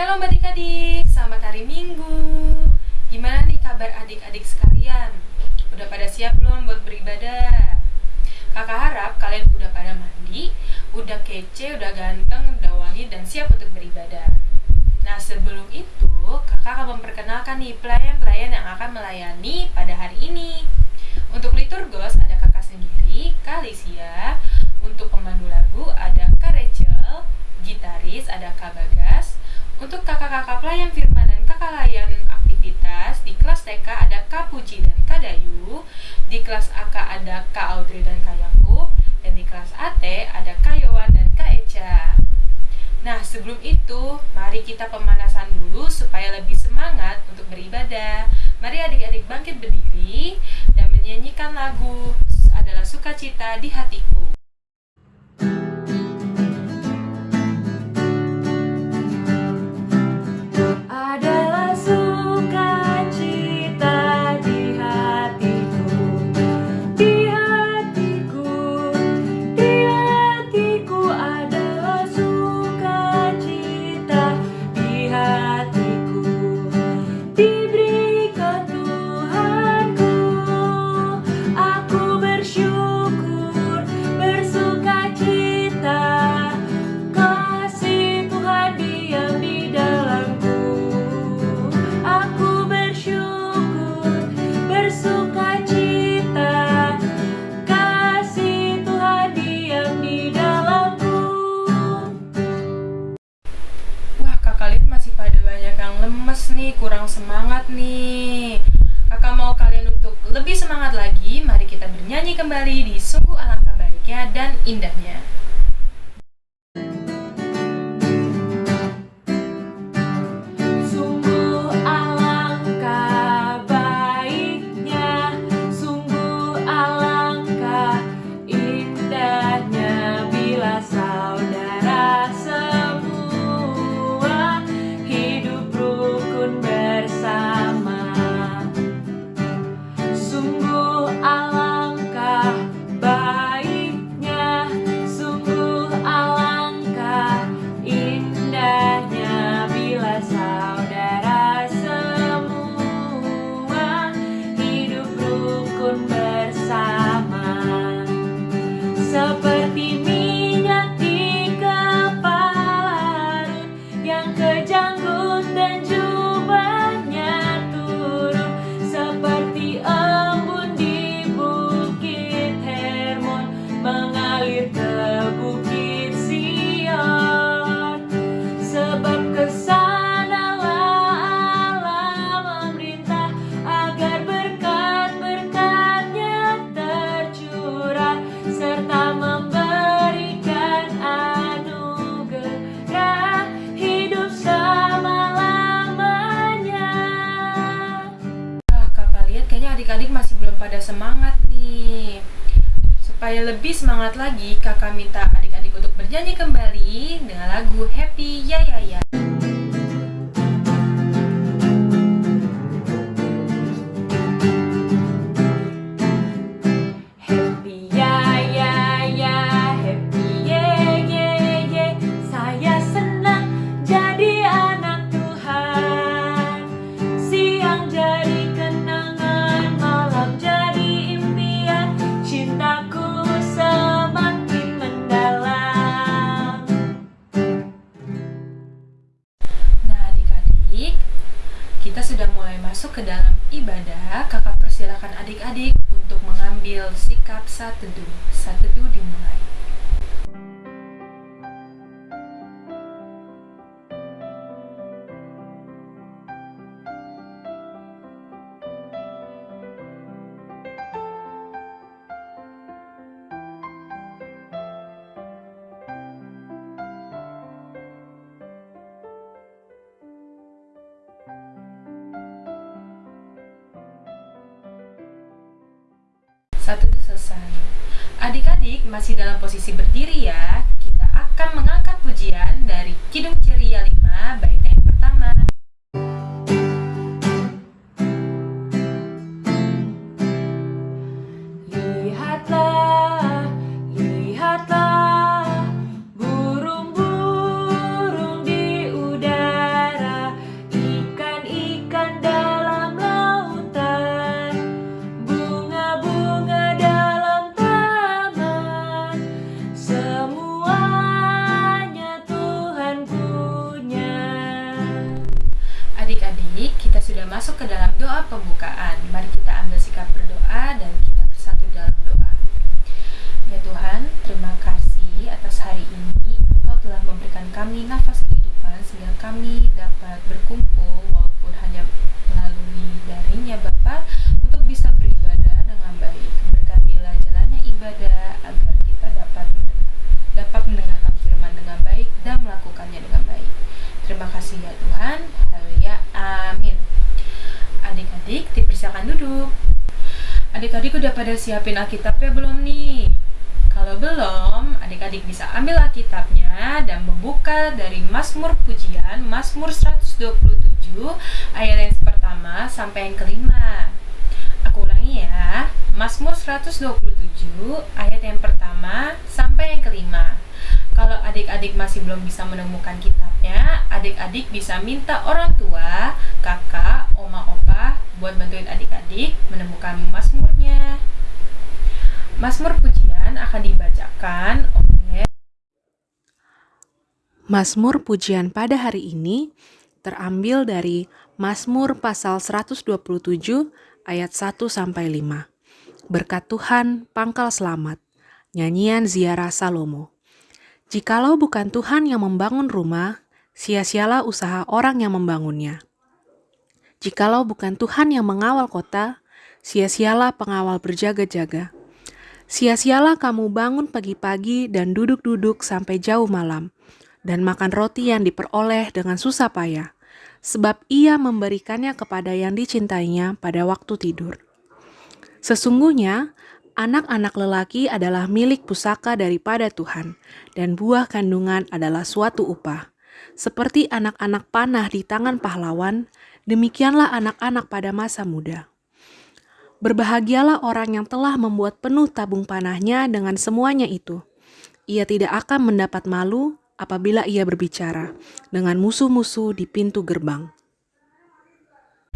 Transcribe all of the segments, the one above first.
Shalom adik-adik, selamat hari Minggu. Gimana nih kabar adik-adik sekalian? Udah pada siap belum buat beribadah? Kakak harap kalian udah pada mandi, udah kece, udah ganteng, udah wangi, dan siap untuk beribadah. Nah sebelum itu, kakak akan memperkenalkan nih pelayan-pelayan yang akan melayani pada hari ini. Untuk liturgos ada kakak sendiri, Kalisia. Untuk pemandu lagu ada Kak Rachel, gitaris ada Kak Bagas. Untuk kakak-kakak pelayan firman dan kakak layan aktivitas, di kelas TK ada Kak Puji dan Kak Dayu. Di kelas AK ada Kak Audrey dan Kak Yakub. Dan di kelas AT ada Kak Yowan dan Kak Eca. Nah, sebelum itu, mari kita pemanasan dulu supaya lebih semangat untuk beribadah. Mari adik-adik bangkit berdiri dan menyanyikan lagu adalah sukacita di hatiku. Posisi berdiri ya. Kita akan mengangkat Terima kasih ya Tuhan. Haleluya. Amin. Adik-adik, dipersilakan duduk. Adik-adik udah pada siapin Alkitabnya belum nih? Kalau belum, adik-adik bisa ambil Alkitabnya dan membuka dari Mazmur Pujian, Mazmur 127, ayat yang pertama sampai yang kelima. Aku ulangi ya, Mazmur 127, ayat yang pertama sampai yang kelima. Kalau adik-adik masih belum bisa menemukan kitabnya, adik-adik bisa minta orang tua, kakak, oma, opa buat bantuin adik-adik menemukan Mazmurnya. Mazmur pujian akan dibacakan oleh Mazmur pujian pada hari ini terambil dari Mazmur pasal 127 ayat 1 sampai 5. Berkat Tuhan pangkal selamat. Nyanyian ziarah Salomo. Jikalau bukan Tuhan yang membangun rumah, sia-sialah usaha orang yang membangunnya. Jikalau bukan Tuhan yang mengawal kota, sia-sialah pengawal berjaga-jaga. Sia-sialah kamu bangun pagi-pagi dan duduk-duduk sampai jauh malam, dan makan roti yang diperoleh dengan susah payah, sebab ia memberikannya kepada yang dicintainya pada waktu tidur. Sesungguhnya, anak-anak lelaki adalah milik pusaka daripada Tuhan, dan buah kandungan adalah suatu upah. Seperti anak-anak panah di tangan pahlawan, demikianlah anak-anak pada masa muda. Berbahagialah orang yang telah membuat penuh tabung panahnya dengan semuanya itu. Ia tidak akan mendapat malu apabila ia berbicara dengan musuh-musuh di pintu gerbang.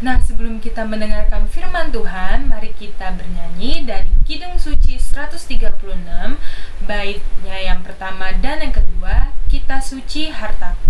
Nah, sebelum kita mendengarkan firman Tuhan, mari kita bernyanyi dari Kidung Suci 136, baitnya yang pertama dan yang kedua, Kita Suci Hartaku.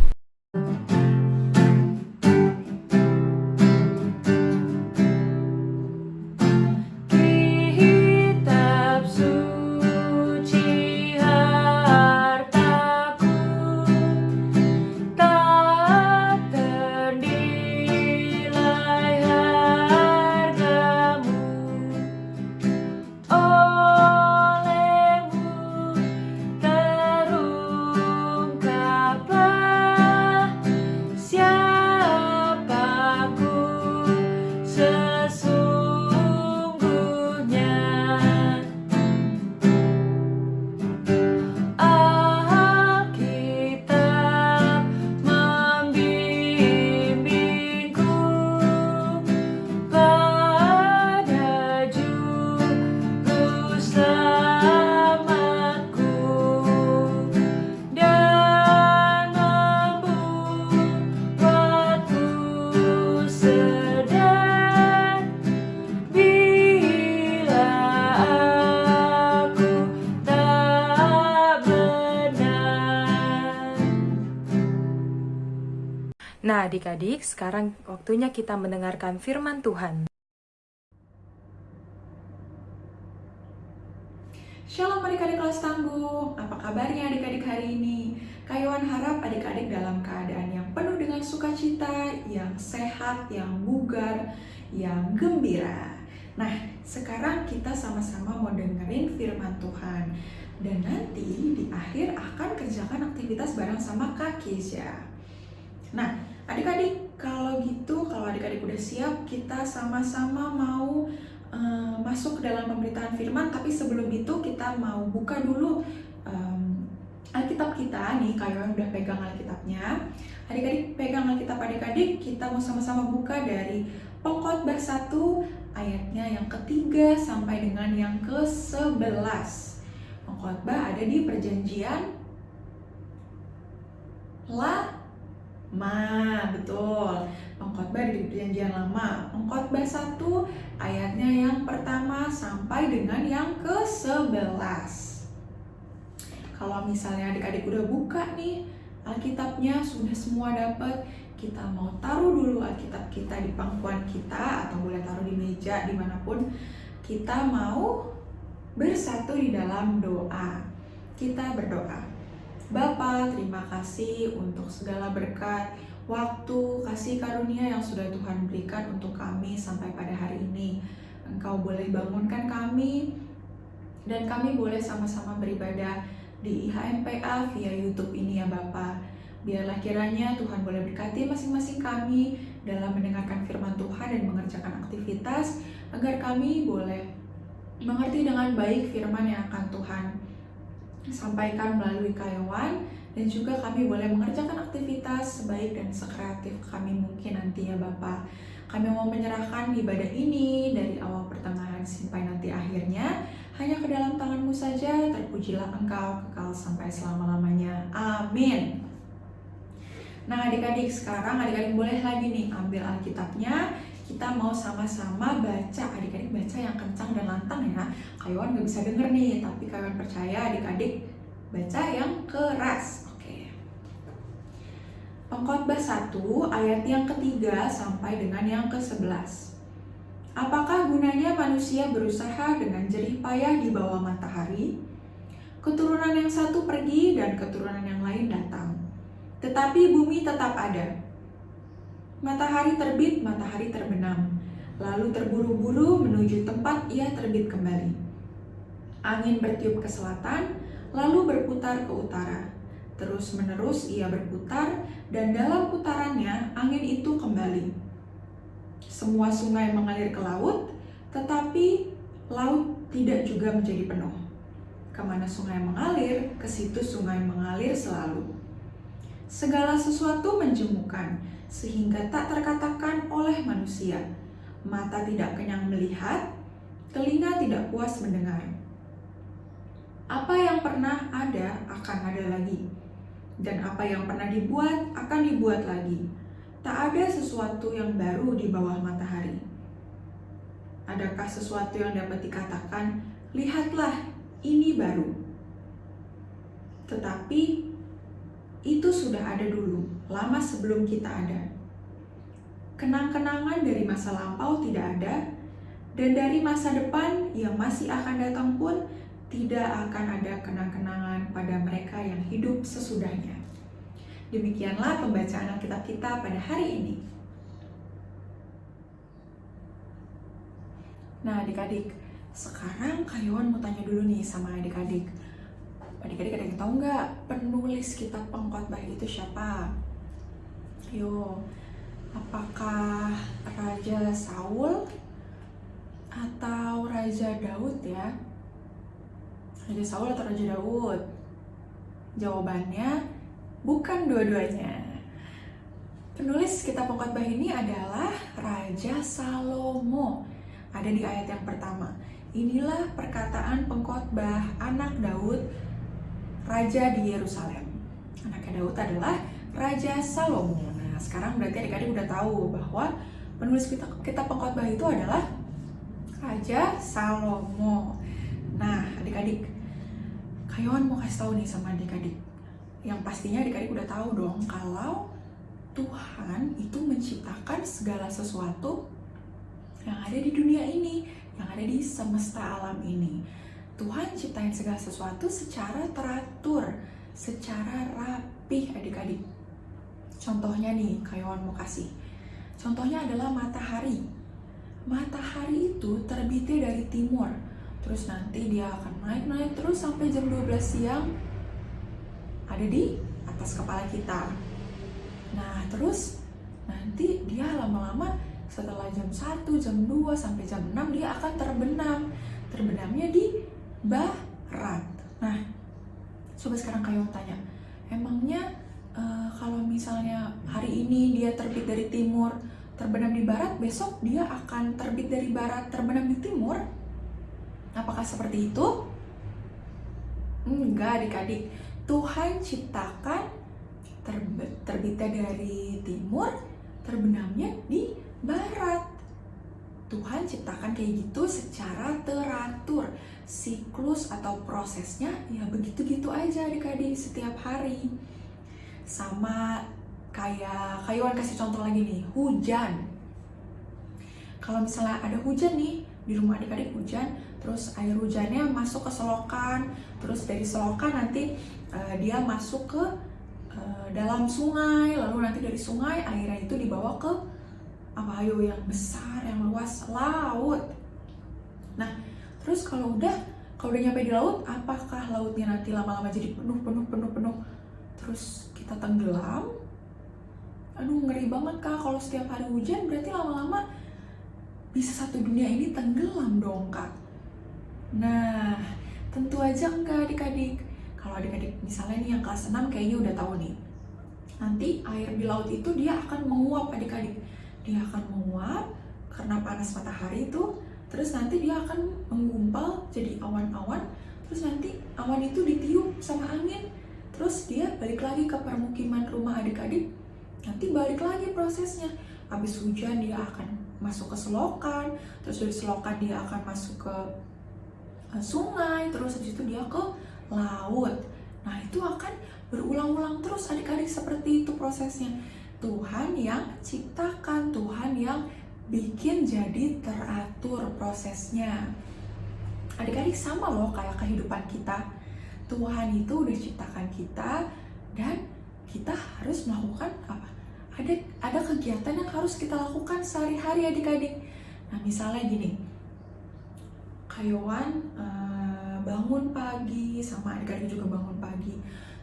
Adik-adik, sekarang waktunya kita mendengarkan firman Tuhan. Shalom adik-adik kelas tangguh, apa kabarnya adik-adik hari ini? Kayuan harap adik-adik dalam keadaan yang penuh dengan sukacita, yang sehat, yang bugar, yang gembira. Nah, sekarang kita sama-sama mau dengerin firman Tuhan. Dan nanti di akhir akan kerjakan aktivitas bareng sama Kak Keisha. Nah, Adik-adik, kalau gitu, kalau adik-adik udah siap, kita sama-sama mau uh, masuk ke dalam pemberitaan firman, tapi sebelum itu kita mau buka dulu um, Alkitab kita nih, kayak yang udah pegang Alkitabnya. Adik-adik pegang Alkitab adik-adik, kita mau sama-sama buka dari Pengkhotbah 1 ayatnya yang ketiga sampai dengan yang ke-11. Pengkhotbah ada di perjanjian La Ma, betul. Pengkhotbah di perjanjian lama. Pengkhotbah 1 ayatnya yang pertama sampai dengan yang ke-11. Kalau misalnya adik-adik udah buka nih Alkitabnya sudah semua dapat, kita mau taruh dulu Alkitab kita di pangkuan kita atau boleh taruh di meja di mana pun kita mau bersatu di dalam doa. Kita berdoa. Bapa, terima kasih untuk segala berkat, waktu, kasih karunia yang sudah Tuhan berikan untuk kami sampai pada hari ini. Engkau boleh bangunkan kami dan kami boleh sama-sama beribadah di IHMPA via YouTube ini ya Bapak. Biarlah kiranya Tuhan boleh berkati masing-masing kami dalam mendengarkan firman Tuhan dan mengerjakan aktivitas agar kami boleh mengerti dengan baik firman yang akan Tuhan sampaikan melalui karyawan dan juga kami boleh mengerjakan aktivitas sebaik dan sekreatif kami mungkin nanti ya Bapak. Kami mau menyerahkan ibadah ini dari awal pertengahan sampai nanti akhirnya hanya ke dalam tanganmu saja, terpujilah engkau kekal sampai selama-lamanya. Amin. Nah adik-adik sekarang adik-adik boleh lagi nih ambil Alkitabnya kita mau sama-sama baca adik-adik baca yang kencang dan lantang ya Kayuan gak bisa denger nih tapi kayuan percaya adik-adik baca yang keras oke Pengkhotbah 1 ayat yang ketiga sampai dengan yang ke-11 Apakah gunanya manusia berusaha dengan jerih payah di bawah matahari? Keturunan yang satu pergi dan keturunan yang lain datang. Tetapi bumi tetap ada. Matahari terbit, matahari terbenam, lalu terburu-buru menuju tempat ia terbit kembali. Angin bertiup ke selatan, lalu berputar ke utara. Terus-menerus ia berputar, dan dalam putarannya angin itu kembali. Semua sungai mengalir ke laut, tetapi laut tidak juga menjadi penuh. Ke mana sungai mengalir, ke situ sungai mengalir selalu. Segala sesuatu menjemukan, sehingga tak terkatakan oleh manusia. Mata tidak kenyang melihat, telinga tidak puas mendengar. Apa yang pernah ada akan ada lagi, dan apa yang pernah dibuat akan dibuat lagi. Tak ada sesuatu yang baru di bawah matahari. Adakah sesuatu yang dapat dikatakan, "Lihatlah, ini baru"? Tetapi itu sudah ada dulu, lama sebelum kita ada. Kenang-kenangan dari masa lampau tidak ada, dan dari masa depan yang masih akan datang pun tidak akan ada kenang-kenangan pada mereka yang hidup sesudahnya. Demikianlah pembacaan Alkitab kita pada hari ini. Nah adik-adik, sekarang Kayuan mau tanya dulu nih sama adik-adik. Adik-adik ada yang tahu nggak penulis kitab pengkhotbah itu siapa? Yo, apakah Raja Saul atau Raja Daud ya? Raja Saul atau Raja Daud? Jawabannya bukan dua-duanya. Penulis kitab pengkhotbah ini adalah Raja Salomo. Ada di ayat yang pertama. Inilah perkataan pengkhotbah anak Daud, raja di Yerusalem. Anaknya Daud adalah Raja Salomo. Nah, sekarang berarti adik-adik udah tahu bahwa penulis kitab, kitab pengkhotbah itu adalah Raja Salomo. Nah, adik-adik, Kayon mau kasih tahu nih sama adik-adik. Yang pastinya adik-adik udah tahu dong kalau Tuhan itu menciptakan segala sesuatu yang ada di dunia ini, yang ada di semesta alam ini. Tuhan ciptain segala sesuatu secara teratur, secara rapih adik-adik. Contohnya nih, Kayawan mau kasih. Contohnya adalah matahari. Matahari itu terbitnya dari timur. Terus nanti dia akan naik-naik terus sampai jam 12 siang ada di atas kepala kita. Nah, terus nanti dia lama-lama setelah jam 1, jam 2, sampai jam 6 dia akan terbenam. Terbenamnya di barat. Nah, coba sekarang kayak tanya, emangnya uh, kalau misalnya hari ini dia terbit dari timur, terbenam di barat, besok dia akan terbit dari barat, terbenam di timur? Apakah seperti itu? Enggak adik-adik, Tuhan ciptakan terbitnya dari timur, terbenamnya di barat. Tuhan ciptakan kayak gitu secara teratur. Siklus atau prosesnya ya begitu-gitu aja adik-adik setiap hari. Sama kayak Kayuan kasih contoh lagi nih, hujan. Kalau misalnya ada hujan nih, di rumah adik-adik hujan terus air hujannya masuk ke selokan terus dari selokan nanti uh, dia masuk ke uh, dalam sungai lalu nanti dari sungai airnya itu dibawa ke apa ayo yang besar yang luas laut. Nah terus kalau udah kalau udah nyampe di laut apakah lautnya nanti lama-lama jadi penuh penuh penuh penuh? Terus kita tenggelam? Aduh ngeri banget kak. Kalau setiap hari hujan berarti lama-lama bisa satu dunia ini tenggelam dong kak. Nah tentu aja enggak adik-adik. Kalau adik-adik misalnya nih yang kelas 6 kayaknya udah tahu nih. Nanti air di laut itu dia akan menguap adik-adik dia akan menguap karena panas matahari itu. Terus nanti dia akan menggumpal jadi awan-awan. Terus nanti awan itu ditiup sama angin. Terus dia balik lagi ke permukiman rumah adik-adik. Nanti balik lagi prosesnya. Habis hujan dia akan masuk ke selokan. Terus dari selokan dia akan masuk ke sungai. Terus habis itu dia ke laut. Nah itu akan berulang-ulang terus adik-adik seperti itu prosesnya Tuhan yang ciptakan Tuhan yang bikin jadi teratur prosesnya. Adik-adik sama loh kayak kehidupan kita. Tuhan itu udah ciptakan kita dan kita harus melakukan apa? Ada ada kegiatan yang harus kita lakukan sehari-hari adik-adik. Nah misalnya gini, Kayawan uh, bangun pagi sama adik-adik juga bangun pagi,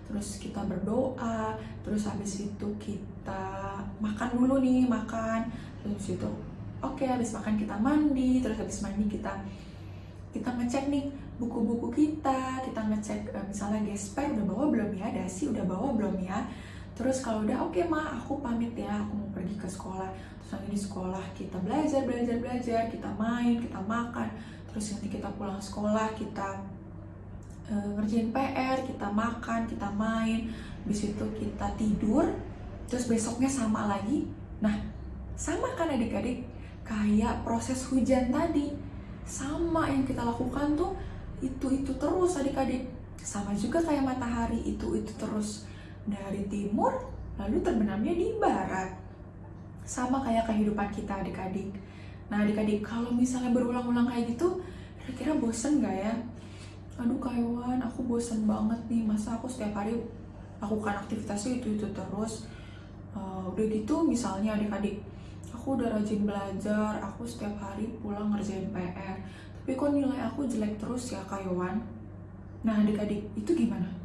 terus kita berdoa, terus habis itu kita makan dulu nih makan, terus itu oke okay, habis makan kita mandi, terus habis mandi kita kita ngecek nih buku-buku kita, kita ngecek uh, misalnya gesper udah bawa belum ya, dasi udah bawa belum ya, terus kalau udah oke okay, ma aku pamit ya aku mau pergi ke sekolah. Terus nanti di sekolah kita belajar belajar belajar kita main kita makan. Terus nanti kita pulang sekolah kita ngerjain PR kita makan kita main habis itu kita tidur terus besoknya sama lagi nah sama kan adik-adik kayak proses hujan tadi sama yang kita lakukan tuh itu itu terus adik-adik sama juga kayak matahari itu itu terus dari timur lalu terbenamnya di barat. Sama kayak kehidupan kita adik-adik. Nah adik-adik kalau misalnya berulang-ulang kayak gitu, kira-kira bosen gak ya? Aduh Kaiwan, aku bosen banget nih, masa aku setiap hari lakukan aktivitasnya itu-itu terus. Uh, udah gitu misalnya adik-adik, aku udah rajin belajar, aku setiap hari pulang ngerjain PR. Tapi kok nilai aku jelek terus ya Kaiwan? Nah adik-adik, itu gimana?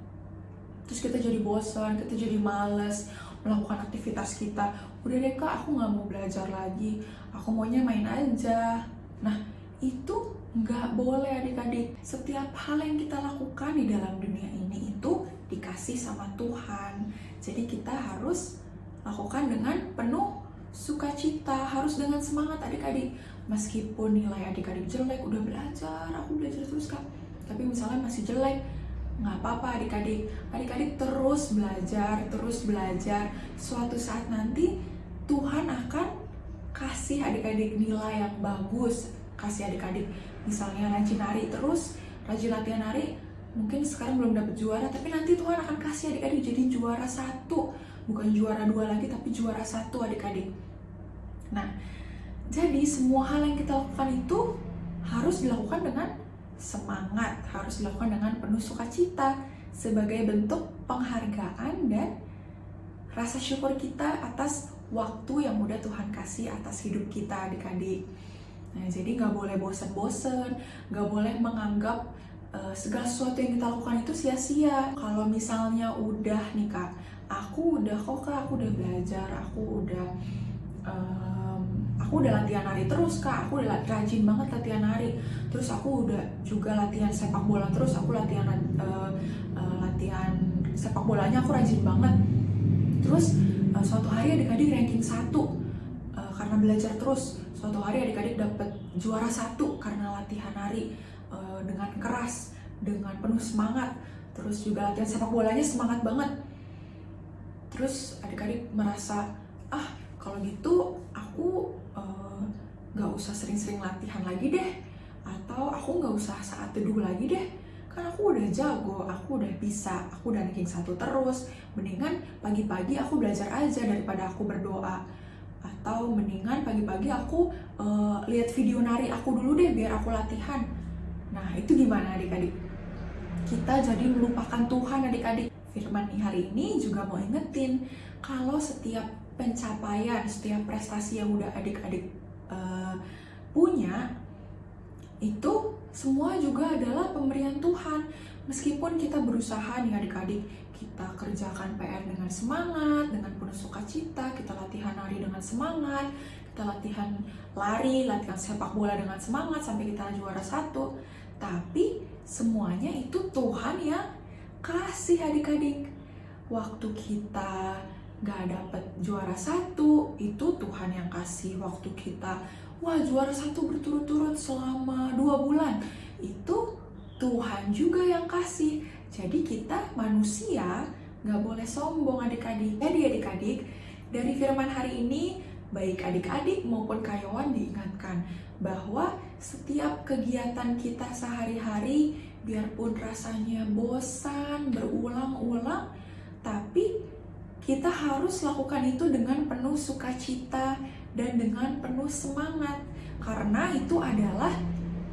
terus kita jadi bosan kita jadi males melakukan aktivitas kita udah deh kak aku nggak mau belajar lagi aku maunya main aja nah itu nggak boleh adik-adik. Setiap hal yang kita lakukan di dalam dunia ini itu dikasih sama Tuhan. Jadi kita harus lakukan dengan penuh sukacita harus dengan semangat adik-adik. Meskipun nilai adik-adik jelek udah belajar aku belajar terus kak. Tapi misalnya masih jelek nggak apa-apa adik-adik. Adik-adik terus belajar terus belajar. Suatu saat nanti Tuhan akan kasih adik-adik nilai yang bagus. Kasih adik-adik misalnya rajin nari terus rajin latihan nari mungkin sekarang belum dapat juara tapi nanti Tuhan akan kasih adik-adik jadi juara satu bukan juara dua lagi tapi juara satu adik-adik nah jadi semua hal yang kita lakukan itu harus dilakukan dengan semangat harus dilakukan dengan penuh sukacita sebagai bentuk penghargaan dan rasa syukur kita atas waktu yang udah Tuhan kasih atas hidup kita adik-adik. Nah, jadi nggak boleh bosen-bosen, nggak boleh menganggap uh, segala sesuatu yang kita lakukan itu sia-sia. Kalau misalnya udah nih kak, aku udah kok kak, aku udah belajar, aku udah uh, aku udah latihan nari terus kak aku udah rajin banget latihan nari. Terus aku udah juga latihan sepak bola terus aku latihan uh, uh, latihan sepak bolanya aku rajin banget. Terus uh, suatu hari adik-adik ranking satu uh, karena belajar terus suatu hari adik-adik dapat juara satu karena latihan nari uh, dengan keras dengan penuh semangat terus juga latihan sepak bolanya semangat banget. Terus adik-adik merasa ah kalau gitu aku Eh, nggak uh, usah sering-sering latihan lagi deh atau aku nggak usah saat teduh lagi deh kan aku udah jago, aku udah bisa, aku udah ranking satu terus mendingan pagi-pagi aku belajar aja daripada aku berdoa atau mendingan pagi-pagi aku uh, lihat video nari aku dulu deh biar aku latihan. Nah, itu gimana adik-adik? Kita jadi melupakan Tuhan adik-adik. Firman nih hari ini juga mau ingetin kalau setiap pencapaian, setiap prestasi yang udah adik-adik uh, punya itu semua juga adalah pemberian Tuhan. Meskipun kita berusaha nih adik-adik, kita kerjakan PR dengan semangat, dengan penuh sukacita, kita latihan nari dengan semangat, kita latihan lari, latihan sepak bola dengan semangat sampai kita juara satu. Tapi semuanya itu Tuhan yang kasih adik-adik. Waktu kita gak dapet juara satu, itu Tuhan yang kasih. Waktu kita, wah juara satu berturut-turut selama dua bulan, itu Tuhan juga yang kasih. Jadi kita manusia nggak boleh sombong adik-adik. Jadi adik-adik, dari firman hari ini, baik adik-adik maupun karyawan diingatkan bahwa setiap kegiatan kita sehari-hari, biarpun rasanya bosan, berulang-ulang, tapi kita harus lakukan itu dengan penuh sukacita dan dengan penuh semangat. Karena itu adalah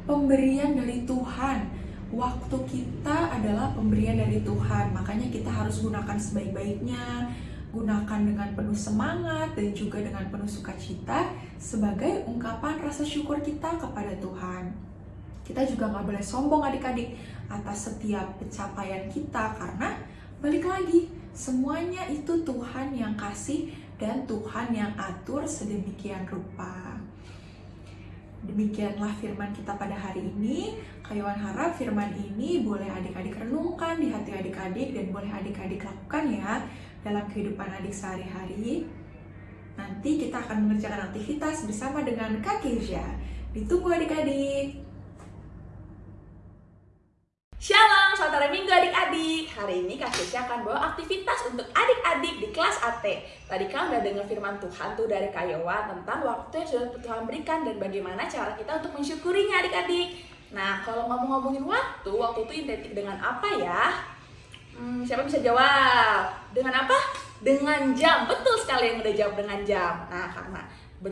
pemberian dari Tuhan waktu kita adalah pemberian dari Tuhan, makanya kita harus gunakan sebaik-baiknya, gunakan dengan penuh semangat dan juga dengan penuh sukacita sebagai ungkapan rasa syukur kita kepada Tuhan. Kita juga nggak boleh sombong adik-adik atas setiap pencapaian kita karena balik lagi semuanya itu Tuhan yang kasih dan Tuhan yang atur sedemikian rupa. Demikianlah firman kita pada hari ini. Kayuan harap firman ini boleh adik-adik renungkan di hati adik-adik dan boleh adik-adik lakukan ya dalam kehidupan adik sehari-hari. Nanti kita akan mengerjakan aktivitas bersama dengan Kak Keisha. Ditunggu adik-adik. Shalom, saudara minggu adik-adik Hari ini Kak Keisha akan bawa aktivitas untuk adik-adik di kelas AT Tadi kan udah dengar firman Tuhan tuh dari Kayowa Tentang waktu yang sudah Tuhan berikan dan bagaimana cara kita untuk mensyukurinya adik-adik Nah, kalau ngomong-ngomongin waktu, waktu itu identik dengan apa ya? Hmm, siapa bisa jawab? Dengan apa? Dengan jam, betul sekali yang udah jawab dengan jam Nah, karena ber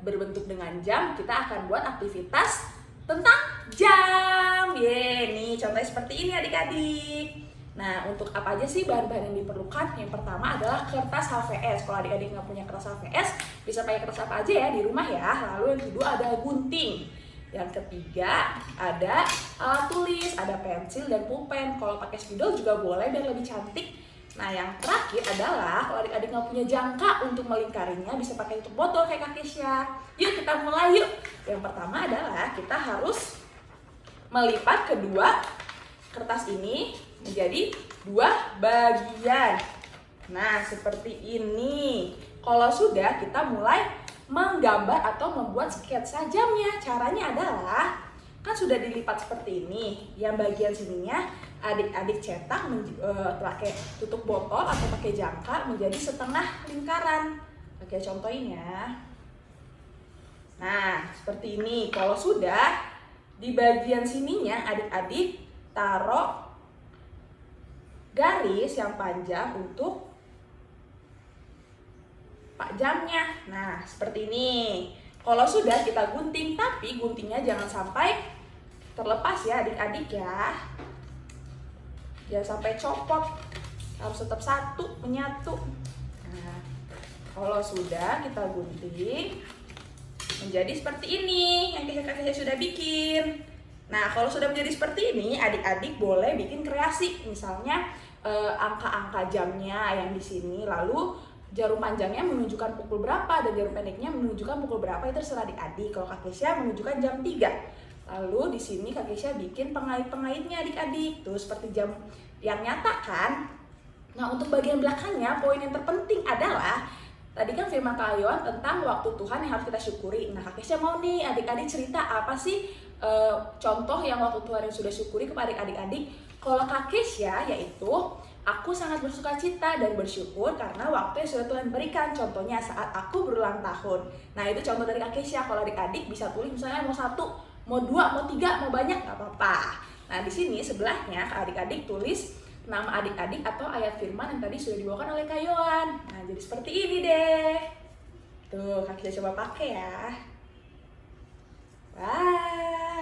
berbentuk dengan jam, kita akan buat aktivitas tentang jam. Ye, nih contohnya seperti ini adik-adik. Nah, untuk apa aja sih bahan-bahan yang diperlukan? Yang pertama adalah kertas HVS. Kalau adik-adik nggak punya kertas HVS, bisa pakai kertas apa aja ya di rumah ya. Lalu yang kedua ada gunting. Yang ketiga ada alat tulis, ada pensil dan pulpen. Kalau pakai spidol juga boleh biar lebih cantik. Nah, yang terakhir adalah kalau adik-adik nggak punya jangka untuk melingkarinya, bisa pakai tutup botol kayak Kak Kesha. Yuk kita mulai yuk. Yang pertama adalah kita harus melipat kedua kertas ini menjadi dua bagian. Nah, seperti ini. Kalau sudah, kita mulai menggambar atau membuat sketsa jamnya. Caranya adalah, kan sudah dilipat seperti ini. Yang bagian sininya adik-adik cetak uh, tutup botol atau pakai jangkar menjadi setengah lingkaran. Oke, contohin ya. Nah, seperti ini. Kalau sudah, di bagian sininya adik-adik taruh garis yang panjang untuk pak jamnya. Nah, seperti ini. Kalau sudah kita gunting, tapi guntingnya jangan sampai terlepas ya adik-adik ya. Jangan sampai copot. Harus tetap satu menyatu. Nah kalau sudah kita gunting menjadi seperti ini yang kita kakak sudah bikin. Nah kalau sudah menjadi seperti ini adik-adik boleh bikin kreasi. Misalnya eh, angka-angka eh, jamnya yang di sini lalu jarum panjangnya menunjukkan pukul berapa dan jarum pendeknya menunjukkan pukul berapa itu terserah adik-adik kalau Kak Kesia menunjukkan jam 3 Lalu di sini Kak Keisha bikin pengait-pengaitnya adik-adik. Tuh seperti jam yang nyata kan. Nah untuk bagian belakangnya poin yang terpenting adalah Tadi kan firman Kak tentang waktu Tuhan yang harus kita syukuri. Nah Kak Keisha mau nih adik-adik cerita apa sih e, contoh yang waktu Tuhan yang sudah syukuri kepada adik-adik. Kalau Kak Keisha yaitu Aku sangat bersuka cita dan bersyukur karena waktu yang sudah Tuhan berikan. Contohnya saat aku berulang tahun. Nah itu contoh dari Kak Keisha. Kalau adik-adik bisa tulis misalnya mau satu, mau dua, mau tiga, mau banyak, nggak apa-apa. Nah, di sini sebelahnya adik-adik tulis nama adik-adik atau ayat firman yang tadi sudah dibawakan oleh Kayoan. Nah, jadi seperti ini deh. Tuh, Kak Kisha coba pakai ya. Wow.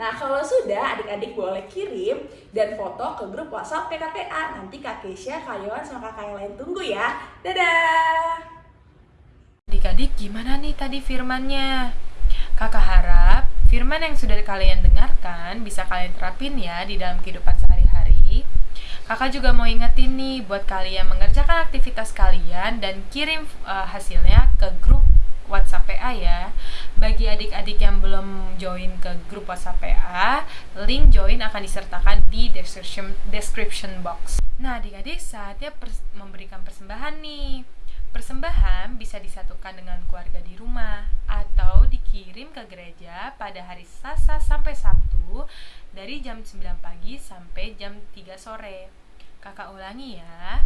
Nah, kalau sudah, adik-adik boleh kirim dan foto ke grup WhatsApp PKTA. Nanti Kak Keisha, Kak Yohan, sama kakak yang lain tunggu ya. Dadah! Adik-adik, gimana nih tadi firmannya? Kakak harap firman yang sudah kalian dengarkan bisa kalian terapin ya di dalam kehidupan sehari-hari. Kakak juga mau ingetin nih buat kalian mengerjakan aktivitas kalian dan kirim uh, hasilnya ke grup WhatsApp PA ya. Bagi adik-adik yang belum join ke grup WhatsApp PA, link join akan disertakan di description description box. Nah, adik-adik saatnya pers memberikan persembahan nih. Persembahan bisa disatukan dengan keluarga di rumah atau dikirim ke gereja pada hari Selasa sampai Sabtu dari jam 9 pagi sampai jam 3 sore. Kakak ulangi ya.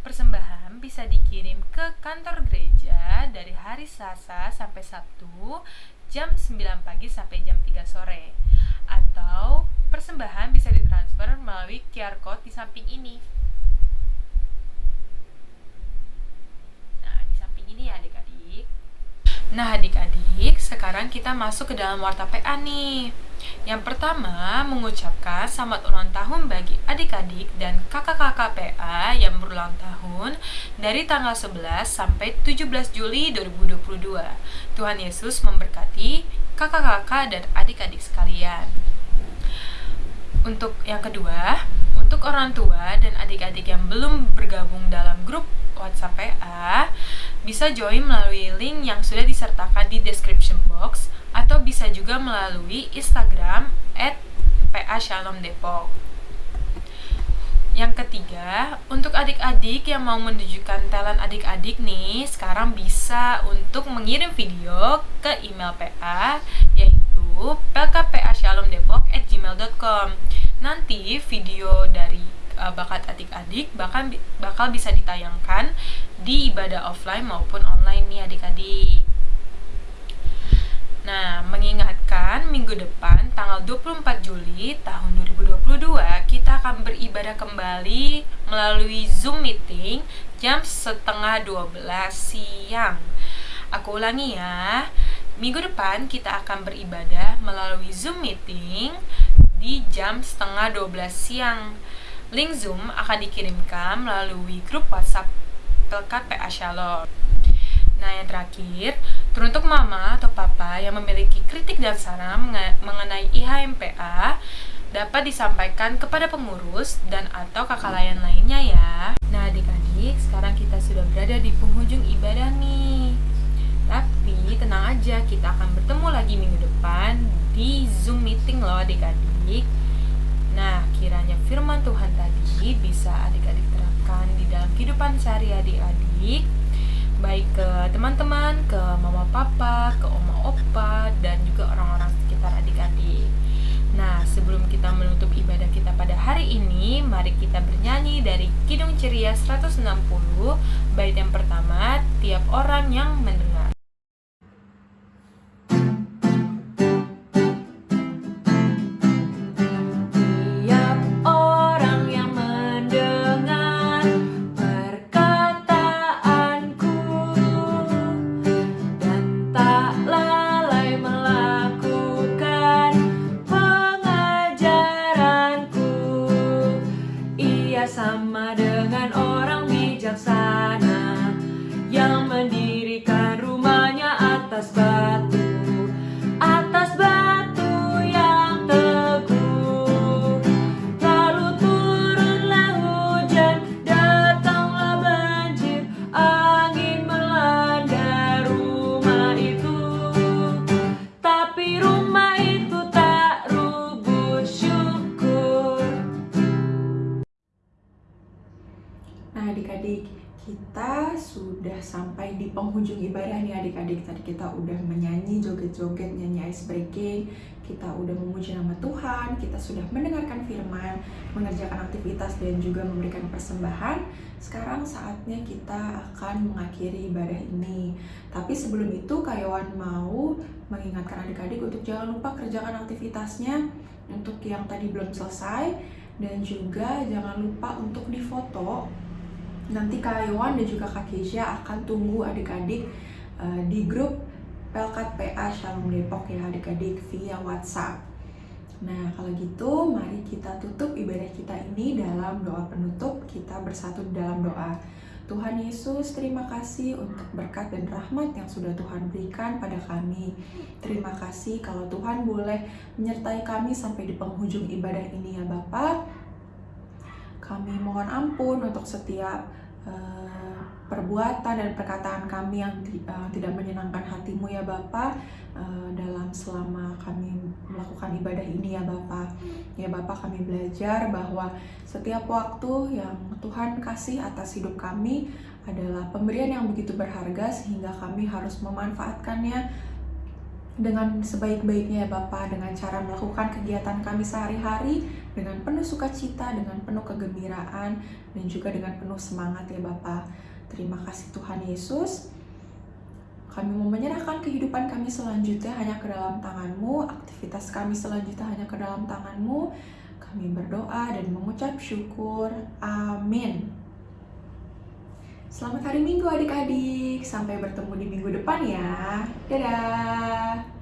Persembahan bisa dikirim ke kantor gereja dari hari Selasa sampai Sabtu jam 9 pagi sampai jam 3 sore. Atau persembahan bisa ditransfer melalui QR code di samping ini. Nah, di samping ini ya adik-adik. Nah, adik-adik, sekarang kita masuk ke dalam warta PA nih. Yang pertama, mengucapkan selamat ulang tahun bagi adik-adik dan kakak-kakak PA yang berulang tahun dari tanggal 11 sampai 17 Juli 2022. Tuhan Yesus memberkati kakak-kakak dan adik-adik sekalian. Untuk yang kedua, untuk orang tua dan adik-adik yang belum bergabung dalam grup WhatsApp PA, bisa join melalui link yang sudah disertakan di description box atau bisa juga melalui Instagram at PA Shalom. Yang ketiga, untuk adik-adik yang mau menunjukkan talent adik-adik nih, sekarang bisa untuk mengirim video ke email PA, yaitu plkpashalomdepok@gmail.com. Nanti video dari uh, bakat adik-adik bahkan bakal bisa ditayangkan di ibadah offline maupun online nih adik-adik. Nah, mengingatkan minggu depan tanggal 24 Juli tahun 2022 kita akan beribadah kembali melalui Zoom meeting jam setengah 12 siang. Aku ulangi ya. Minggu depan kita akan beribadah melalui Zoom meeting di jam setengah 12 siang. Link Zoom akan dikirimkan melalui grup WhatsApp Pelkat PA Shalom. Nah, yang terakhir, teruntuk mama atau papa yang memiliki kritik dan saran mengenai IHMPA dapat disampaikan kepada pengurus dan atau kakak layan lainnya ya. Nah, adik-adik, sekarang kita sudah berada di penghujung ibadah nih. Tapi tenang aja, kita akan bertemu lagi minggu depan di Zoom meeting loh adik-adik. Nah, kiranya firman Tuhan tadi bisa adik-adik terapkan di dalam kehidupan sehari-hari adik baik ke teman-teman, ke mama papa, ke oma opa, dan juga orang-orang sekitar adik-adik. Nah, sebelum kita menutup ibadah kita pada hari ini, mari kita bernyanyi dari Kidung Ceria 160, bait yang pertama, tiap orang yang mendengar. Sampai di penghujung ibadah nih adik-adik. Tadi kita udah menyanyi joget-joget nyanyi ice breaking. Kita udah memuji nama Tuhan. Kita sudah mendengarkan firman mengerjakan aktivitas dan juga memberikan persembahan. Sekarang saatnya kita akan mengakhiri ibadah ini. Tapi sebelum itu Kayawan mau mengingatkan adik-adik untuk jangan lupa kerjakan aktivitasnya untuk yang tadi belum selesai. Dan juga jangan lupa untuk difoto nanti Kak Iwan dan juga Kak Keisha akan tunggu adik-adik uh, di grup Pelkat PA Shalom Depok ya adik-adik via WhatsApp. Nah, kalau gitu mari kita tutup ibadah kita ini dalam doa penutup. Kita bersatu dalam doa. Tuhan Yesus, terima kasih untuk berkat dan rahmat yang sudah Tuhan berikan pada kami. Terima kasih kalau Tuhan boleh menyertai kami sampai di penghujung ibadah ini ya Bapak. Kami mohon ampun untuk setiap uh, perbuatan dan perkataan kami yang uh, tidak menyenangkan hatimu ya Bapak uh, dalam selama kami melakukan ibadah ini ya Bapak ya Bapak kami belajar bahwa setiap waktu yang Tuhan kasih atas hidup kami adalah pemberian yang begitu berharga sehingga kami harus memanfaatkannya dengan sebaik-baiknya ya Bapak dengan cara melakukan kegiatan kami sehari-hari dengan penuh sukacita, dengan penuh kegembiraan dan juga dengan penuh semangat ya Bapak. Terima kasih Tuhan Yesus. Kami mau menyerahkan kehidupan kami selanjutnya hanya ke dalam tanganmu, aktivitas kami selanjutnya hanya ke dalam tanganmu. Kami berdoa dan mengucap syukur. Amin. Selamat hari Minggu adik-adik. Sampai bertemu di minggu depan ya. Dadah.